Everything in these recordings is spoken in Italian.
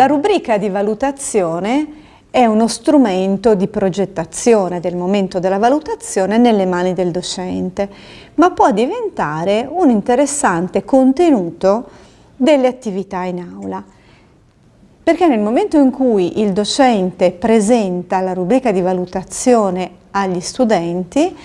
La rubrica di valutazione è uno strumento di progettazione del momento della valutazione nelle mani del docente, ma può diventare un interessante contenuto delle attività in aula. Perché nel momento in cui il docente presenta la rubrica di valutazione agli studenti,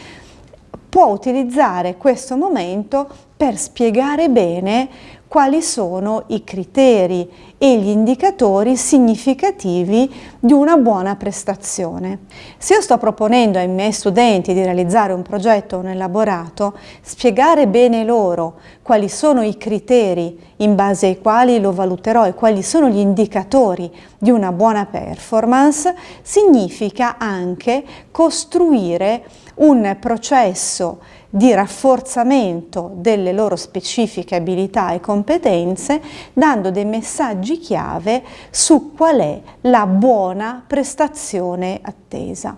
può utilizzare questo momento per spiegare bene quali sono i criteri e gli indicatori significativi di una buona prestazione. Se io sto proponendo ai miei studenti di realizzare un progetto o un elaborato, spiegare bene loro quali sono i criteri in base ai quali lo valuterò e quali sono gli indicatori di una buona performance, significa anche costruire un processo di rafforzamento delle loro specifiche abilità e competenze, dando dei messaggi chiave su qual è la buona prestazione attesa.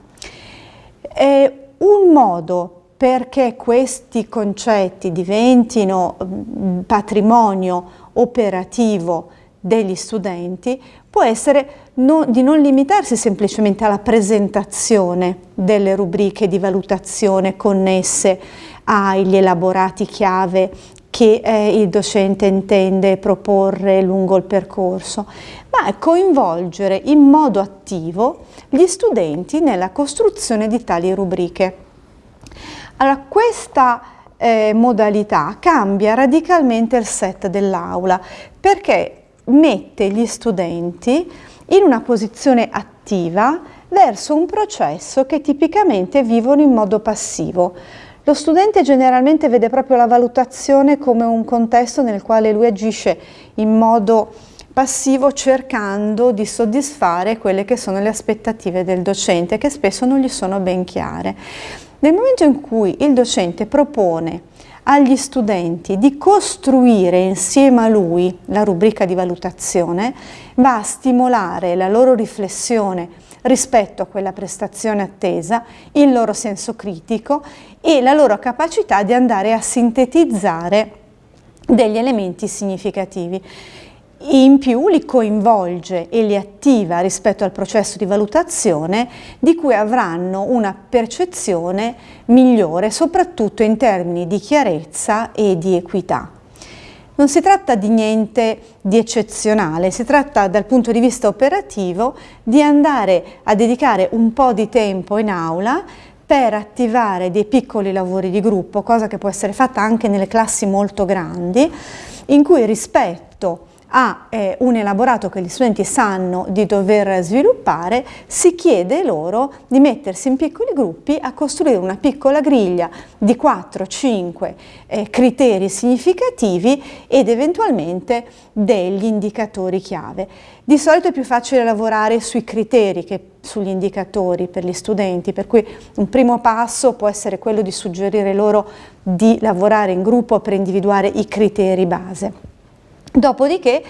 È un modo perché questi concetti diventino mm, patrimonio operativo degli studenti può essere no, di non limitarsi semplicemente alla presentazione delle rubriche di valutazione connesse agli elaborati chiave che eh, il docente intende proporre lungo il percorso, ma coinvolgere in modo attivo gli studenti nella costruzione di tali rubriche. Allora, questa eh, modalità cambia radicalmente il set dell'aula perché mette gli studenti in una posizione attiva verso un processo che tipicamente vivono in modo passivo. Lo studente generalmente vede proprio la valutazione come un contesto nel quale lui agisce in modo passivo cercando di soddisfare quelle che sono le aspettative del docente che spesso non gli sono ben chiare. Nel momento in cui il docente propone agli studenti di costruire insieme a lui la rubrica di valutazione, va a stimolare la loro riflessione rispetto a quella prestazione attesa, il loro senso critico e la loro capacità di andare a sintetizzare degli elementi significativi in più li coinvolge e li attiva rispetto al processo di valutazione di cui avranno una percezione migliore soprattutto in termini di chiarezza e di equità. Non si tratta di niente di eccezionale, si tratta dal punto di vista operativo di andare a dedicare un po' di tempo in aula per attivare dei piccoli lavori di gruppo, cosa che può essere fatta anche nelle classi molto grandi, in cui rispetto a eh, un elaborato che gli studenti sanno di dover sviluppare, si chiede loro di mettersi in piccoli gruppi a costruire una piccola griglia di 4-5 eh, criteri significativi ed eventualmente degli indicatori chiave. Di solito è più facile lavorare sui criteri che sugli indicatori per gli studenti, per cui un primo passo può essere quello di suggerire loro di lavorare in gruppo per individuare i criteri base. Dopodiché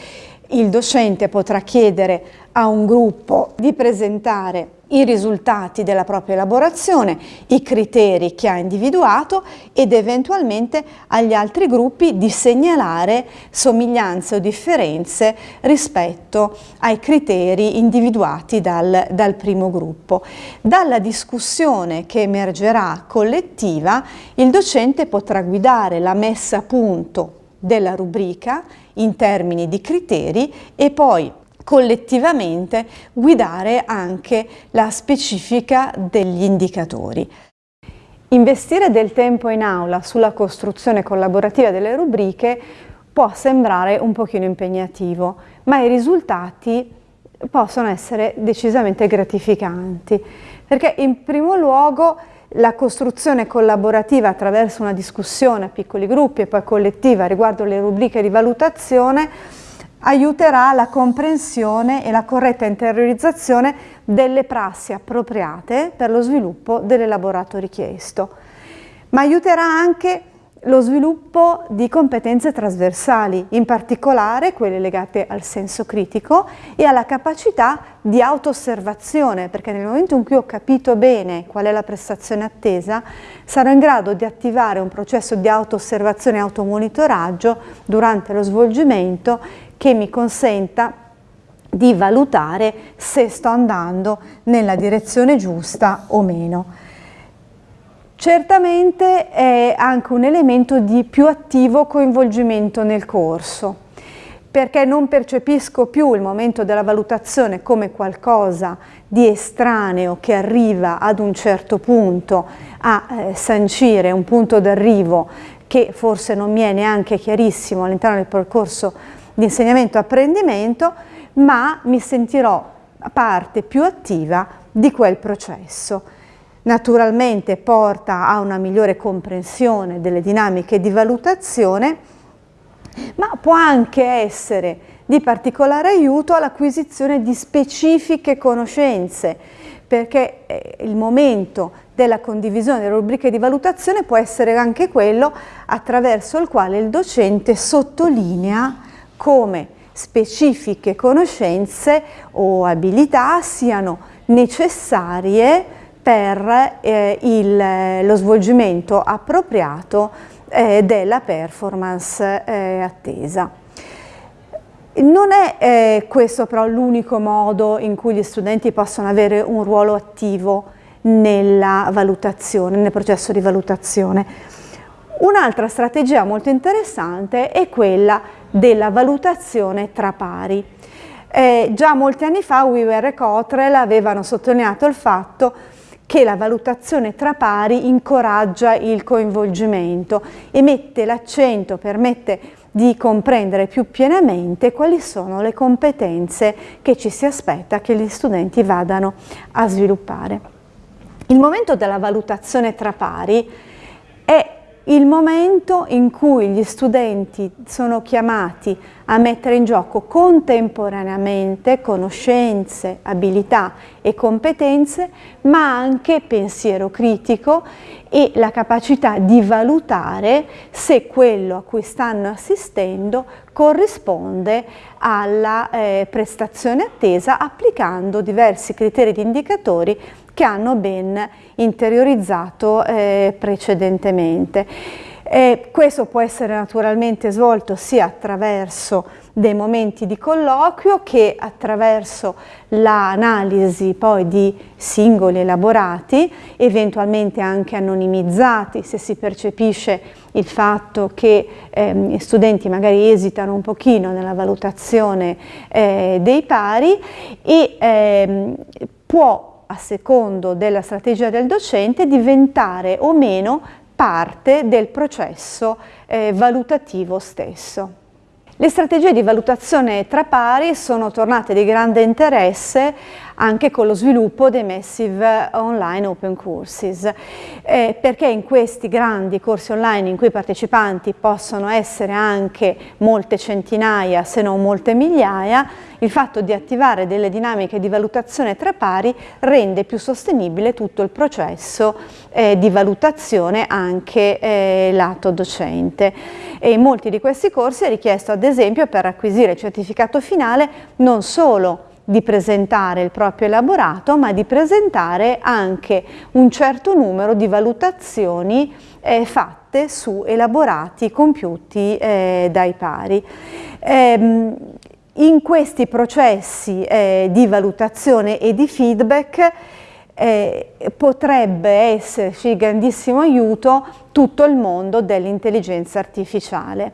il docente potrà chiedere a un gruppo di presentare i risultati della propria elaborazione, i criteri che ha individuato ed eventualmente agli altri gruppi di segnalare somiglianze o differenze rispetto ai criteri individuati dal, dal primo gruppo. Dalla discussione che emergerà collettiva il docente potrà guidare la messa a punto della rubrica in termini di criteri e poi collettivamente guidare anche la specifica degli indicatori. Investire del tempo in aula sulla costruzione collaborativa delle rubriche può sembrare un pochino impegnativo, ma i risultati possono essere decisamente gratificanti, perché in primo luogo la costruzione collaborativa attraverso una discussione a piccoli gruppi e poi collettiva riguardo le rubriche di valutazione aiuterà la comprensione e la corretta interiorizzazione delle prassi appropriate per lo sviluppo dell'elaborato richiesto, ma aiuterà anche lo sviluppo di competenze trasversali, in particolare quelle legate al senso critico e alla capacità di auto-osservazione, perché nel momento in cui ho capito bene qual è la prestazione attesa, sarò in grado di attivare un processo di auto-osservazione e automonitoraggio durante lo svolgimento che mi consenta di valutare se sto andando nella direzione giusta o meno. Certamente è anche un elemento di più attivo coinvolgimento nel corso perché non percepisco più il momento della valutazione come qualcosa di estraneo che arriva ad un certo punto a eh, sancire un punto d'arrivo che forse non mi è neanche chiarissimo all'interno del percorso di insegnamento-apprendimento, ma mi sentirò parte più attiva di quel processo. Naturalmente porta a una migliore comprensione delle dinamiche di valutazione ma può anche essere di particolare aiuto all'acquisizione di specifiche conoscenze, perché eh, il momento della condivisione delle rubriche di valutazione può essere anche quello attraverso il quale il docente sottolinea come specifiche conoscenze o abilità siano necessarie per eh, il, lo svolgimento appropriato eh, della performance eh, attesa. Non è eh, questo però l'unico modo in cui gli studenti possono avere un ruolo attivo nella valutazione, nel processo di valutazione. Un'altra strategia molto interessante è quella della valutazione tra pari. Eh, già molti anni fa Weaver e Cottrell avevano sottolineato il fatto che la valutazione tra pari incoraggia il coinvolgimento e mette l'accento, permette di comprendere più pienamente quali sono le competenze che ci si aspetta che gli studenti vadano a sviluppare. Il momento della valutazione tra pari è il momento in cui gli studenti sono chiamati a mettere in gioco contemporaneamente conoscenze, abilità e competenze, ma anche pensiero critico e la capacità di valutare se quello a cui stanno assistendo corrisponde alla eh, prestazione attesa applicando diversi criteri di indicatori che hanno ben interiorizzato eh, precedentemente. E questo può essere naturalmente svolto sia attraverso dei momenti di colloquio che attraverso l'analisi poi di singoli elaborati, eventualmente anche anonimizzati se si percepisce il fatto che ehm, gli studenti magari esitano un pochino nella valutazione eh, dei pari e ehm, può a secondo della strategia del docente, diventare o meno parte del processo eh, valutativo stesso. Le strategie di valutazione tra pari sono tornate di grande interesse anche con lo sviluppo dei Massive Online Open Courses, eh, perché in questi grandi corsi online in cui i partecipanti possono essere anche molte centinaia se non molte migliaia, il fatto di attivare delle dinamiche di valutazione tra pari rende più sostenibile tutto il processo eh, di valutazione anche eh, lato docente. E in molti di questi corsi è richiesto ad esempio per acquisire il certificato finale non solo di presentare il proprio elaborato, ma di presentare anche un certo numero di valutazioni eh, fatte su elaborati compiuti eh, dai pari. Eh, in questi processi eh, di valutazione e di feedback eh, potrebbe esserci grandissimo aiuto tutto il mondo dell'intelligenza artificiale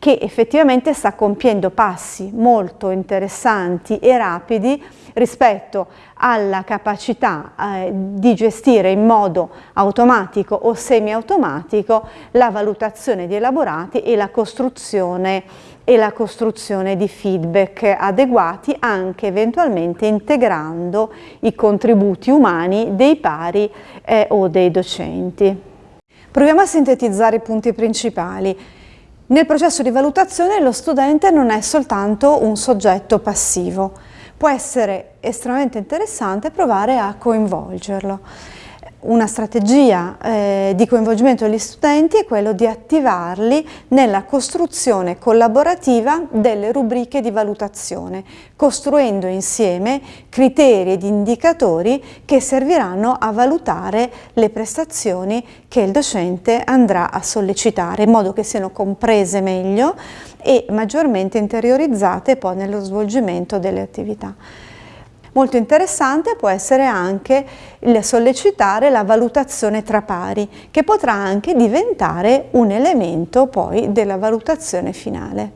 che effettivamente sta compiendo passi molto interessanti e rapidi rispetto alla capacità eh, di gestire in modo automatico o semi-automatico la valutazione di elaborati e la costruzione e la costruzione di feedback adeguati anche eventualmente integrando i contributi umani dei pari eh, o dei docenti. Proviamo a sintetizzare i punti principali. Nel processo di valutazione lo studente non è soltanto un soggetto passivo, può essere estremamente interessante provare a coinvolgerlo. Una strategia eh, di coinvolgimento degli studenti è quello di attivarli nella costruzione collaborativa delle rubriche di valutazione, costruendo insieme criteri ed indicatori che serviranno a valutare le prestazioni che il docente andrà a sollecitare, in modo che siano comprese meglio e maggiormente interiorizzate poi nello svolgimento delle attività. Molto interessante può essere anche il sollecitare la valutazione tra pari, che potrà anche diventare un elemento poi della valutazione finale.